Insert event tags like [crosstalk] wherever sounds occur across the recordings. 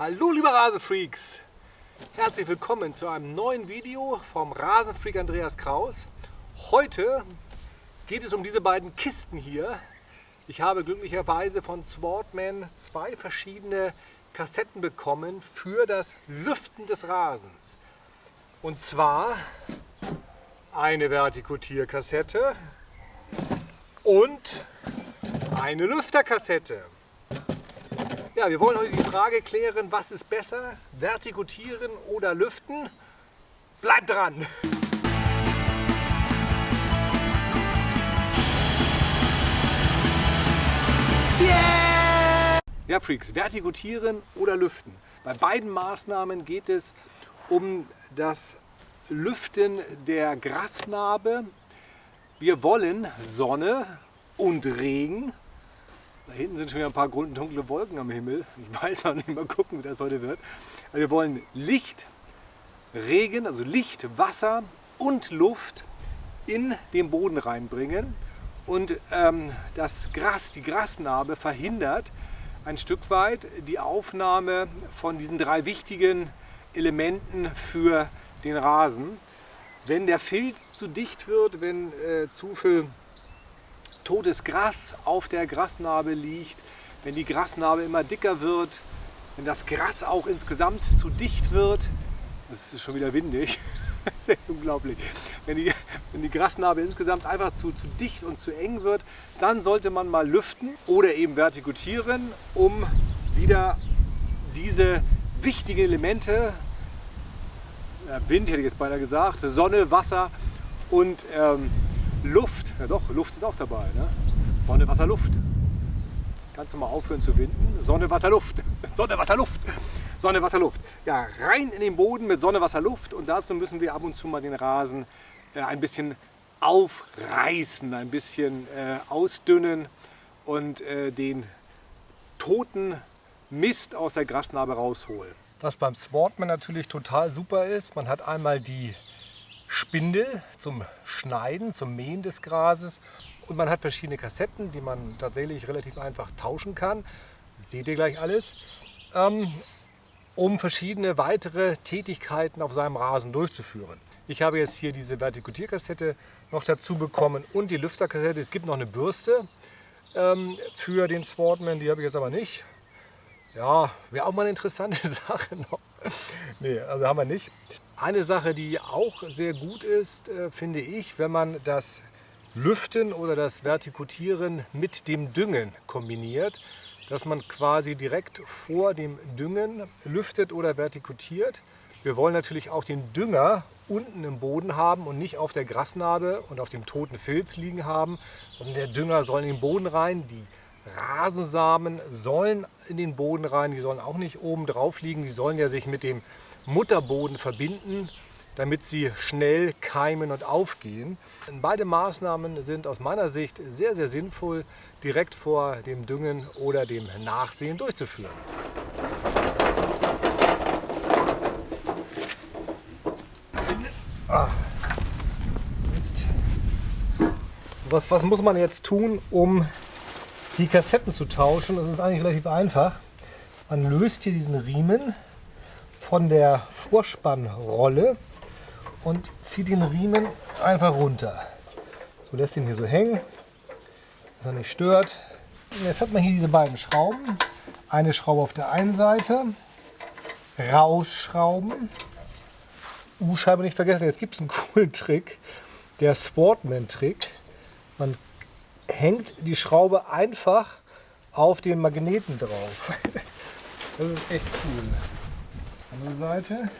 Hallo liebe Rasenfreaks! Herzlich willkommen zu einem neuen Video vom Rasenfreak Andreas Kraus. Heute geht es um diese beiden Kisten hier. Ich habe glücklicherweise von Swartman zwei verschiedene Kassetten bekommen für das Lüften des Rasens. Und zwar eine Vertikutierkassette und eine Lüfterkassette. Ja, wir wollen heute die Frage klären, was ist besser, vertikutieren oder lüften? Bleibt dran! Yeah! Ja, Freaks, vertikutieren oder lüften. Bei beiden Maßnahmen geht es um das Lüften der Grasnarbe. Wir wollen Sonne und Regen da hinten sind schon wieder ein paar dunkle Wolken am Himmel. Ich weiß noch nicht, mal gucken, wie das heute wird. Also wir wollen Licht, Regen, also Licht, Wasser und Luft in den Boden reinbringen. Und ähm, das Gras, die Grasnarbe verhindert ein Stück weit die Aufnahme von diesen drei wichtigen Elementen für den Rasen. Wenn der Filz zu dicht wird, wenn äh, zu viel totes Gras auf der Grasnarbe liegt, wenn die Grasnarbe immer dicker wird, wenn das Gras auch insgesamt zu dicht wird, das ist schon wieder windig, [laughs] unglaublich, wenn die, wenn die Grasnarbe insgesamt einfach zu, zu dicht und zu eng wird, dann sollte man mal lüften oder eben vertikutieren, um wieder diese wichtigen Elemente, Wind hätte ich jetzt beinahe gesagt, Sonne, Wasser und ähm, Luft, ja doch, Luft ist auch dabei. Ne? Sonne, Wasser, Luft. Kannst du mal aufhören zu winden? Sonne, Wasser, Luft. [laughs] Sonne, Wasser, Luft. Sonne, Wasser, Luft. Ja, rein in den Boden mit Sonne, Wasser, Luft. Und dazu müssen wir ab und zu mal den Rasen äh, ein bisschen aufreißen, ein bisschen äh, ausdünnen und äh, den toten Mist aus der Grasnarbe rausholen. Was beim Sportman natürlich total super ist, man hat einmal die Spindel zum Schneiden, zum Mähen des Grases. Und man hat verschiedene Kassetten, die man tatsächlich relativ einfach tauschen kann. Seht ihr gleich alles. Ähm, um verschiedene weitere Tätigkeiten auf seinem Rasen durchzuführen. Ich habe jetzt hier diese Vertikutierkassette noch dazu bekommen und die Lüfterkassette. Es gibt noch eine Bürste ähm, für den Sportman, die habe ich jetzt aber nicht. Ja, wäre auch mal eine interessante [laughs] Sache noch. nee, also haben wir nicht. Eine Sache, die auch sehr gut ist, äh, finde ich, wenn man das Lüften oder das Vertikutieren mit dem Düngen kombiniert, dass man quasi direkt vor dem Düngen lüftet oder vertikutiert. Wir wollen natürlich auch den Dünger unten im Boden haben und nicht auf der Grasnarbe und auf dem toten Filz liegen haben. Und der Dünger soll in den Boden rein, die Rasensamen sollen in den Boden rein, die sollen auch nicht oben drauf liegen, die sollen ja sich mit dem Mutterboden verbinden, damit sie schnell keimen und aufgehen. Beide Maßnahmen sind aus meiner Sicht sehr, sehr sinnvoll, direkt vor dem Düngen oder dem Nachsehen durchzuführen. Ah. Was, was muss man jetzt tun, um die Kassetten zu tauschen? Das ist eigentlich relativ einfach. Man löst hier diesen Riemen von der Vorspannrolle und zieht den Riemen einfach runter. So lässt ihn hier so hängen, dass er nicht stört. Jetzt hat man hier diese beiden Schrauben. Eine Schraube auf der einen Seite, rausschrauben, U-Scheibe nicht vergessen. Jetzt gibt es einen coolen [laughs] Trick, der Sportman-Trick. Man hängt die Schraube einfach auf den Magneten drauf. [laughs] Das ist echt cool. Andere Seite.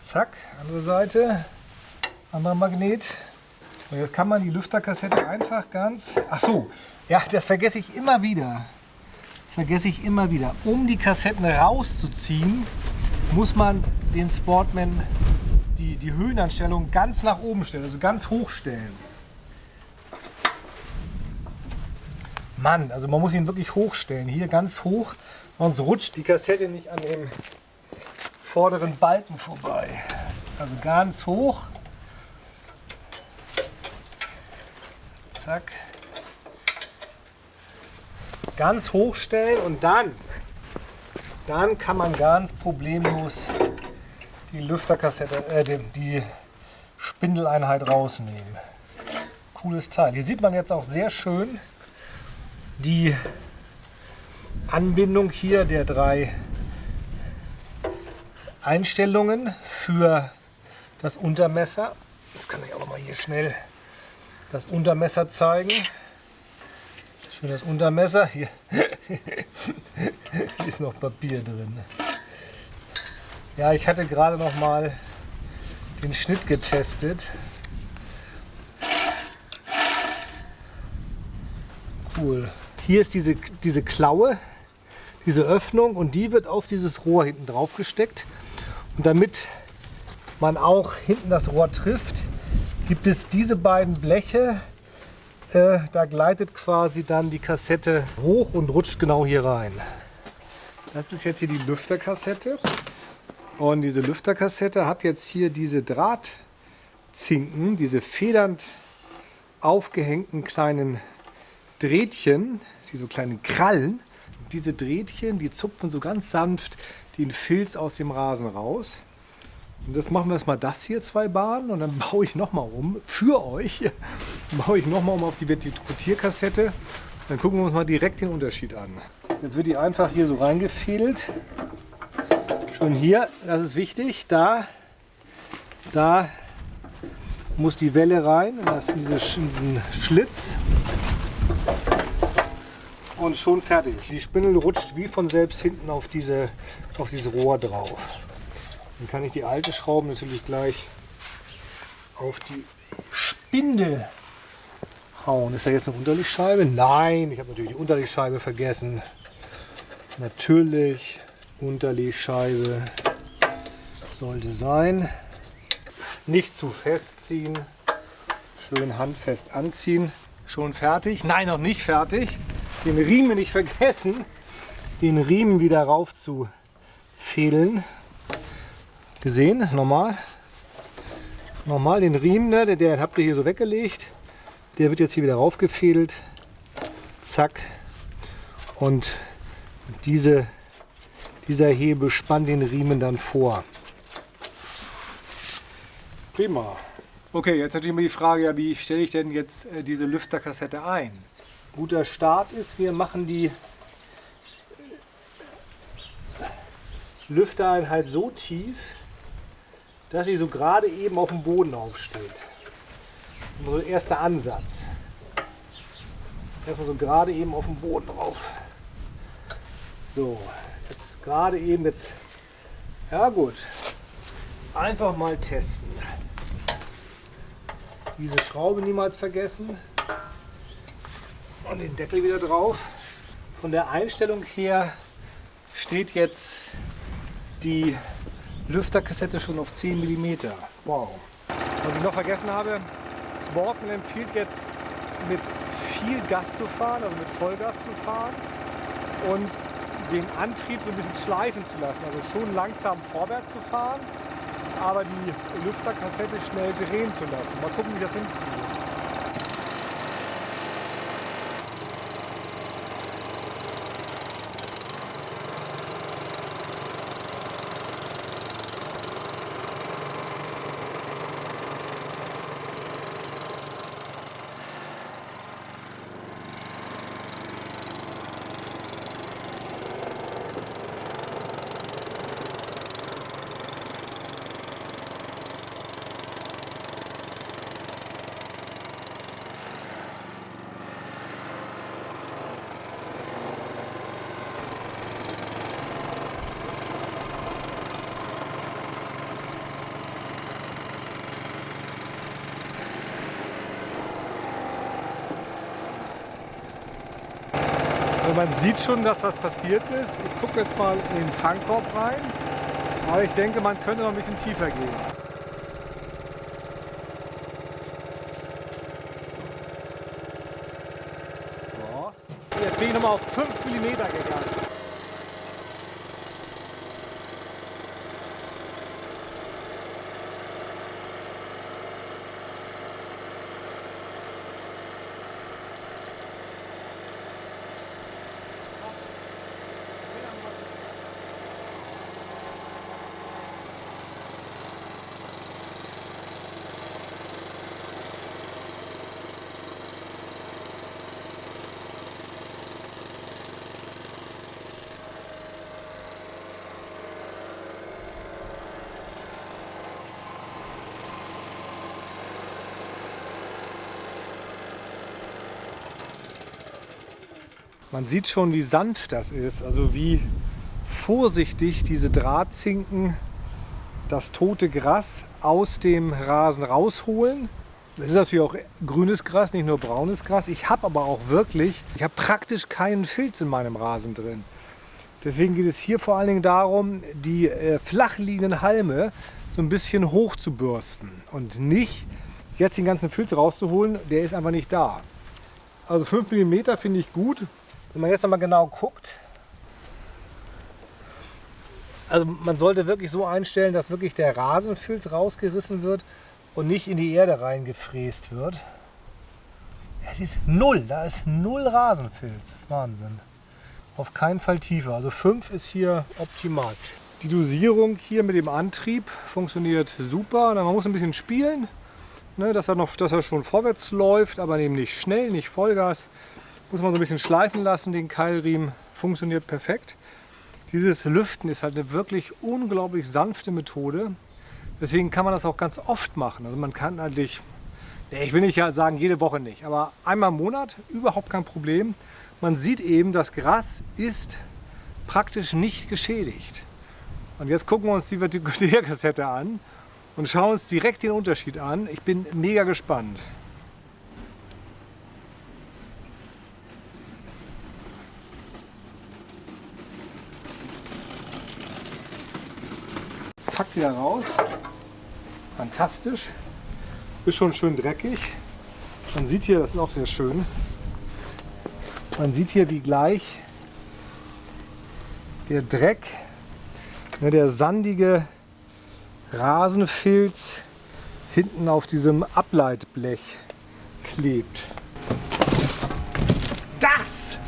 Zack, andere Seite. Anderer Magnet. Und jetzt kann man die Lüfterkassette einfach ganz... Ach so, ja, das vergesse ich immer wieder. Das vergesse ich immer wieder. Um die Kassetten rauszuziehen, muss man den Sportman die, die Höhenanstellung ganz nach oben stellen, also ganz hoch stellen. Mann, also man muss ihn wirklich hochstellen. Hier ganz hoch, Sonst rutscht die Kassette nicht an dem vorderen Balken vorbei. Also ganz hoch. Zack. ganz hoch stellen und dann, dann kann man ganz problemlos die Lüfterkassette, äh, die, die Spindeleinheit rausnehmen. Cooles Teil. Hier sieht man jetzt auch sehr schön die Anbindung hier der drei Einstellungen für das Untermesser. Das kann ich auch noch mal hier schnell das Untermesser zeigen. Schön das Untermesser. Hier, [laughs] ist noch Papier drin. Ja, ich hatte gerade noch mal den Schnitt getestet. Cool. Hier ist diese, diese Klaue, diese Öffnung und die wird auf dieses Rohr hinten drauf gesteckt. Und damit man auch hinten das Rohr trifft, gibt es diese beiden Bleche. Äh, da gleitet quasi dann die Kassette hoch und rutscht genau hier rein. Das ist jetzt hier die Lüfterkassette. Und diese Lüfterkassette hat jetzt hier diese Drahtzinken, diese federnd aufgehängten kleinen Drähtchen, diese kleinen Krallen. Diese Drähtchen, die zupfen so ganz sanft den Filz aus dem Rasen raus. Und das machen wir erstmal das hier, zwei Bahnen, und dann [laughs] baue ich nochmal um, für euch, [laughs] baue ich nochmal um auf die Vertikutierkassette. Dann gucken wir uns mal direkt den Unterschied an. Jetzt wird die einfach hier so reingefädelt. Schon hier, das ist wichtig, da, da muss die Welle rein, in, das, in diesen Schlitz und schon fertig. Die Spindel rutscht wie von selbst hinten auf, diese, auf dieses Rohr drauf. Dann kann ich die alte Schraube natürlich gleich auf die Spindel hauen. Ist da jetzt eine Unterlichtscheibe? Nein, ich habe natürlich die Unterlichtscheibe vergessen. Natürlich, Unterlichtscheibe sollte sein. Nicht zu festziehen, schön handfest anziehen. Schon fertig? Nein, noch nicht fertig den Riemen nicht vergessen, den Riemen wieder rauf zu fädeln. Gesehen? Normal. Normal den Riemen, ne, der, der habt ihr hier so weggelegt. Der wird jetzt hier wieder raufgefädelt. Zack. Und diese, dieser Hebel spannt den Riemen dann vor. Prima. Okay, jetzt natürlich immer die Frage, ja, wie stelle ich denn jetzt äh, diese Lüfterkassette ein? Guter Start ist, wir machen die Lüftereinheit so tief, dass sie so gerade eben auf dem Boden aufsteht. So erster Ansatz. Erstmal so gerade eben auf dem Boden drauf. So, jetzt gerade eben jetzt. Ja gut. Einfach mal testen. Diese Schraube niemals vergessen und den Deckel wieder drauf. Von der Einstellung her steht jetzt die Lüfterkassette schon auf 10 mm. Wow. Was ich noch vergessen habe, Sportman empfiehlt jetzt mit viel Gas zu fahren, also mit Vollgas zu fahren und den Antrieb so ein bisschen schleifen zu lassen, also schon langsam vorwärts zu fahren, aber die Lüfterkassette schnell drehen zu lassen. Mal gucken, wie das hinkriegt. Also man sieht schon, dass was passiert ist. Ich gucke jetzt mal in den Fangkorb rein. Aber ich denke, man könnte noch ein bisschen tiefer gehen. Jetzt bin ich nochmal auf 5 mm gegangen. Man sieht schon, wie sanft das ist, also wie vorsichtig diese Drahtzinken das tote Gras aus dem Rasen rausholen. Das ist natürlich auch grünes Gras, nicht nur braunes Gras. Ich habe aber auch wirklich, ich habe praktisch keinen Filz in meinem Rasen drin. Deswegen geht es hier vor allen Dingen darum, die äh, flach liegenden Halme so ein bisschen hoch zu bürsten und nicht jetzt den ganzen Filz rauszuholen, der ist einfach nicht da. Also 5 mm finde ich gut. Wenn man jetzt noch mal genau guckt, also man sollte wirklich so einstellen, dass wirklich der Rasenfilz rausgerissen wird und nicht in die Erde reingefräst wird. Es ist null, da ist null Rasenfilz, das ist Wahnsinn. Auf keinen Fall tiefer, also 5 ist hier optimal. Die Dosierung hier mit dem Antrieb funktioniert super. Man muss ein bisschen spielen, ne, dass, er noch, dass er schon vorwärts läuft, aber eben nicht schnell, nicht Vollgas. Muss man so ein bisschen schleifen lassen, den Keilriemen funktioniert perfekt. Dieses Lüften ist halt eine wirklich unglaublich sanfte Methode. Deswegen kann man das auch ganz oft machen. Also man kann eigentlich, ich will nicht sagen jede Woche nicht, aber einmal im Monat überhaupt kein Problem. Man sieht eben, das Gras ist praktisch nicht geschädigt. Und jetzt gucken wir uns die Vertikulärkassette an und schauen uns direkt den Unterschied an. Ich bin mega gespannt. Zack, wieder raus. Fantastisch. Ist schon schön dreckig. Man sieht hier, das ist auch sehr schön, man sieht hier, wie gleich der Dreck, ne, der sandige Rasenfilz hinten auf diesem Ableitblech klebt. Das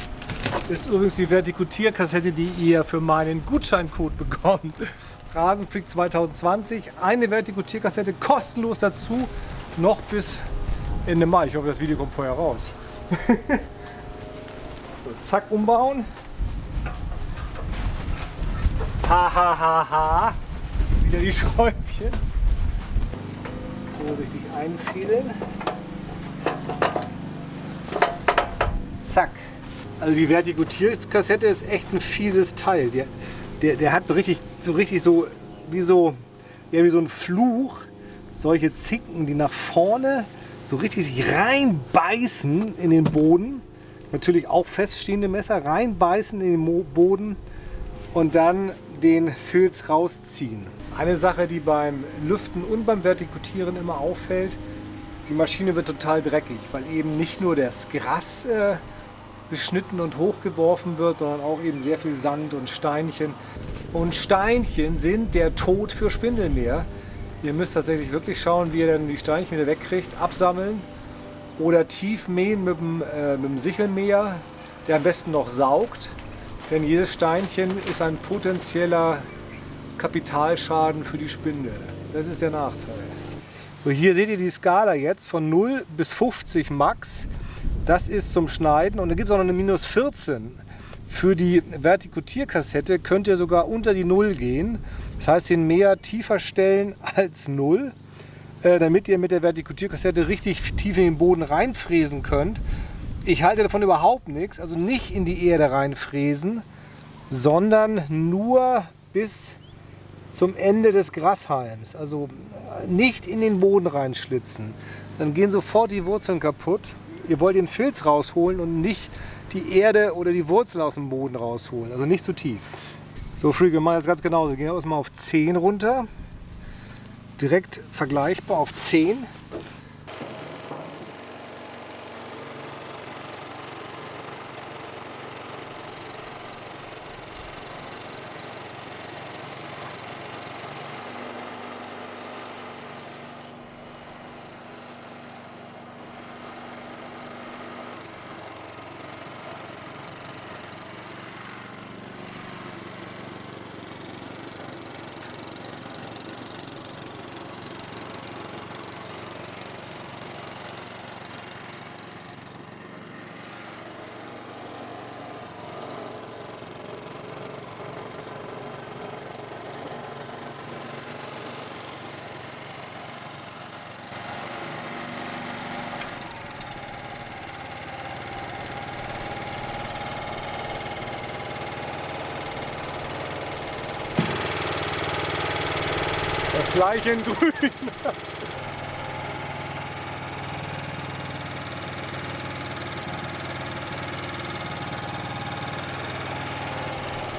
ist übrigens die Vertikutierkassette, die ihr für meinen Gutscheincode bekommt. Rasenflick 2020. Eine Vertikutierkassette kostenlos dazu, noch bis Ende Mai. Ich hoffe, das Video kommt vorher raus. [laughs] so, zack, umbauen. Ha, ha, ha, ha. Wieder die [laughs] Schräubchen. Vorsichtig einfädeln. Zack. Also die Vertikutierkassette ist echt ein fieses Teil. Der, der, der hat so richtig, so richtig so wie so, ja, wie so ein Fluch. Solche Zinken, die nach vorne so richtig sich reinbeißen in den Boden. Natürlich auch feststehende Messer reinbeißen in den Boden und dann den Filz rausziehen. Eine Sache, die beim Lüften und beim Vertikutieren immer auffällt, die Maschine wird total dreckig, weil eben nicht nur das Gras äh, beschnitten und hochgeworfen wird, sondern auch eben sehr viel Sand und Steinchen. Und Steinchen sind der Tod für Spindelmeer. Ihr müsst tatsächlich wirklich schauen, wie ihr dann die Steinchen wieder wegkriegt, absammeln oder tief mähen mit dem, äh, mit dem Sichelmäher, der am besten noch saugt. Denn jedes Steinchen ist ein potenzieller Kapitalschaden für die Spindel. Das ist der Nachteil. So, hier seht ihr die Skala jetzt von 0 bis 50 Max. Das ist zum Schneiden und dann gibt es auch noch eine minus 14. Für die Vertikutierkassette könnt ihr sogar unter die 0 gehen. Das heißt, den Mäher tiefer stellen als 0, äh, damit ihr mit der Vertikutierkassette richtig tief in den Boden reinfräsen könnt. Ich halte davon überhaupt nichts, also nicht in die Erde reinfräsen, sondern nur bis zum Ende des Grashalms. Also äh, nicht in den Boden reinschlitzen. Dann gehen sofort die Wurzeln kaputt ihr wollt den Filz rausholen und nicht die Erde oder die Wurzel aus dem Boden rausholen. Also nicht zu tief. So, Freak, wir machen das ganz genauso. Wir gehen erstmal auf 10 runter. Direkt vergleichbar auf 10. Gleich in grün.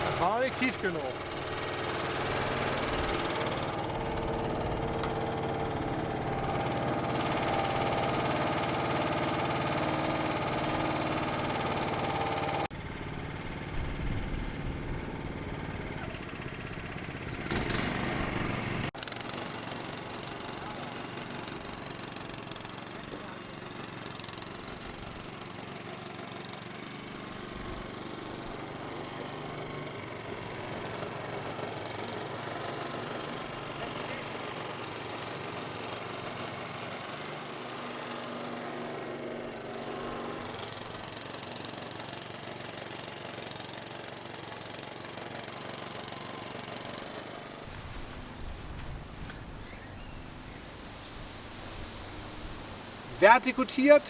Das war nicht tief genug. Vertikutiert,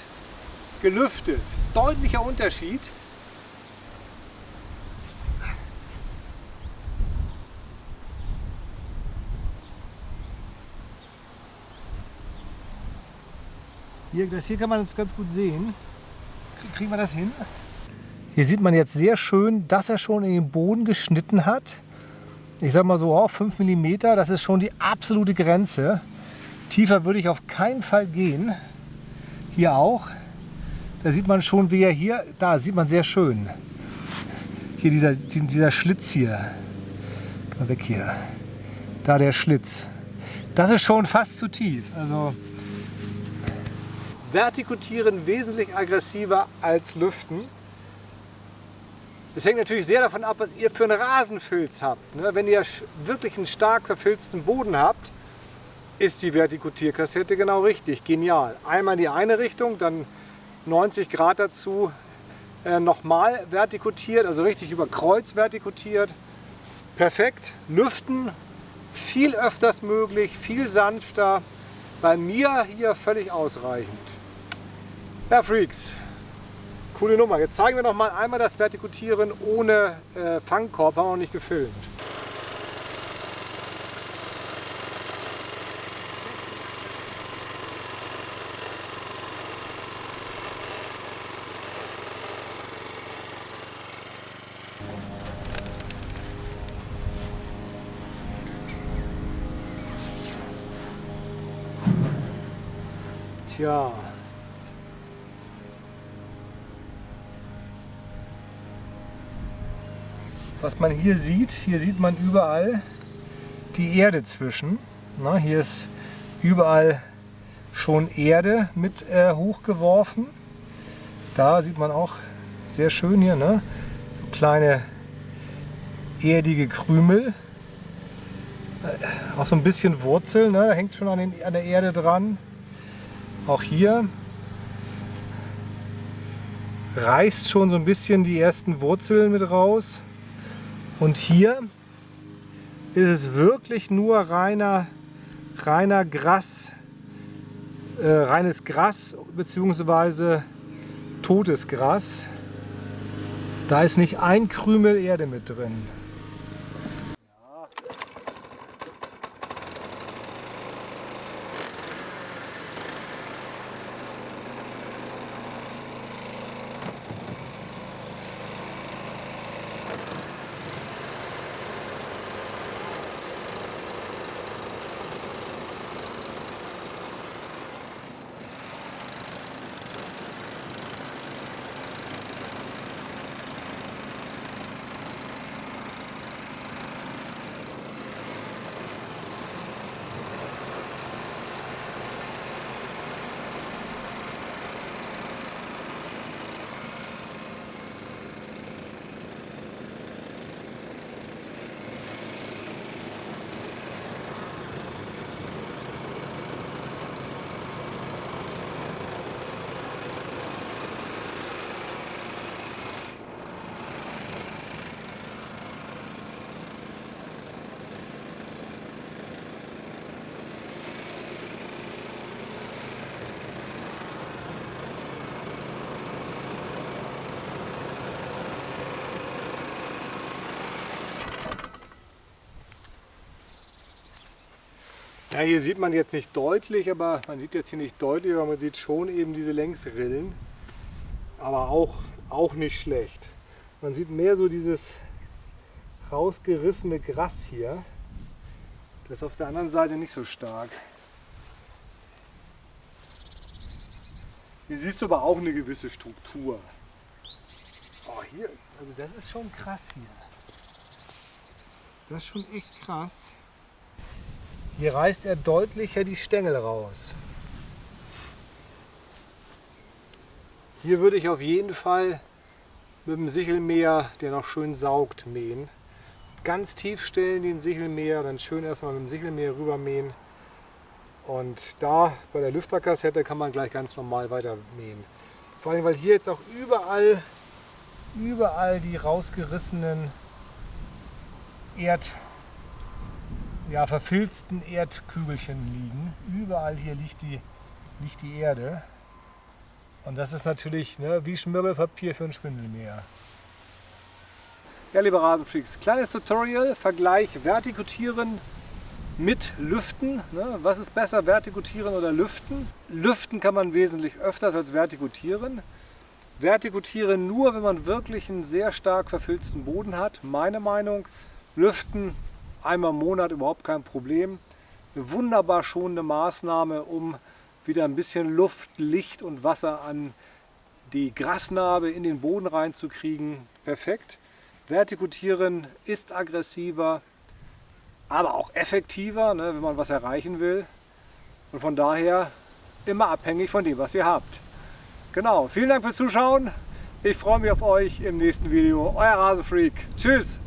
gelüftet. Deutlicher Unterschied. Hier, das hier kann man es ganz gut sehen. Kriegen wir das hin? Hier sieht man jetzt sehr schön, dass er schon in den Boden geschnitten hat. Ich sage mal so, oh, 5 mm, das ist schon die absolute Grenze. Tiefer würde ich auf keinen Fall gehen. Hier auch. Da sieht man schon, wie er hier, da sieht man sehr schön. Hier dieser, dieser Schlitz hier. Mal weg hier. Da der Schlitz. Das ist schon fast zu tief. Also Vertikutieren wesentlich aggressiver als Lüften. Das hängt natürlich sehr davon ab, was ihr für einen Rasenfilz habt. Ne? Wenn ihr wirklich einen stark verfilzten Boden habt, ist die Vertikutierkassette genau richtig. Genial. Einmal in die eine Richtung, dann 90 Grad dazu äh, nochmal vertikutiert, also richtig über Kreuz vertikutiert. Perfekt. Lüften viel öfters möglich, viel sanfter. Bei mir hier völlig ausreichend. Ja, Freaks, coole Nummer. Jetzt zeigen wir noch mal einmal das Vertikutieren ohne äh, Fangkorb, haben wir noch nicht gefilmt. Tja. Was man hier sieht, hier sieht man überall die Erde zwischen. Na, hier ist überall schon Erde mit äh, hochgeworfen. Da sieht man auch sehr schön hier, ne? so kleine erdige Krümel. Äh, auch so ein bisschen Wurzel, ne? hängt schon an, den, an der Erde dran. Auch hier reißt schon so ein bisschen die ersten Wurzeln mit raus. Und hier ist es wirklich nur reiner, reiner Gras, äh, reines Gras bzw. totes Gras. Da ist nicht ein Krümel Erde mit drin. Ja, hier sieht man jetzt nicht deutlich, aber man sieht jetzt hier nicht deutlich, aber man sieht schon eben diese Längsrillen. Aber auch, auch nicht schlecht. Man sieht mehr so dieses rausgerissene Gras hier. Das ist auf der anderen Seite nicht so stark. Hier siehst du aber auch eine gewisse Struktur. Oh, hier, also das ist schon krass hier. Das ist schon echt krass. Hier reißt er deutlicher die Stängel raus. Hier würde ich auf jeden Fall mit dem Sichelmäher, der noch schön saugt, mähen. Ganz tief stellen den Sichelmäher, dann schön erstmal mit dem Sichelmäher rüber mähen. Und da bei der Lüfterkassette kann man gleich ganz normal weiter mähen. Vor allem, weil hier jetzt auch überall, überall die rausgerissenen Erd, ja, verfilzten Erdkügelchen liegen. Überall hier liegt die, liegt die Erde. Und das ist natürlich ne, wie Schmirgelpapier für ein Spindelmäher. Ja, liebe Rasenfreaks, kleines Tutorial, Vergleich Vertikutieren mit Lüften. Ne? Was ist besser, Vertikutieren oder Lüften? Lüften kann man wesentlich öfters als Vertikutieren. Vertikutieren nur, wenn man wirklich einen sehr stark verfilzten Boden hat. Meine Meinung, Lüften einmal im Monat überhaupt kein Problem. Eine wunderbar schonende Maßnahme, um wieder ein bisschen Luft, Licht und Wasser an die Grasnarbe in den Boden reinzukriegen. Perfekt. Vertikutieren ist aggressiver, aber auch effektiver, ne, wenn man was erreichen will. Und von daher immer abhängig von dem, was ihr habt. Genau, vielen Dank fürs Zuschauen. Ich freue mich auf euch im nächsten Video. Euer Rasenfreak. Tschüss.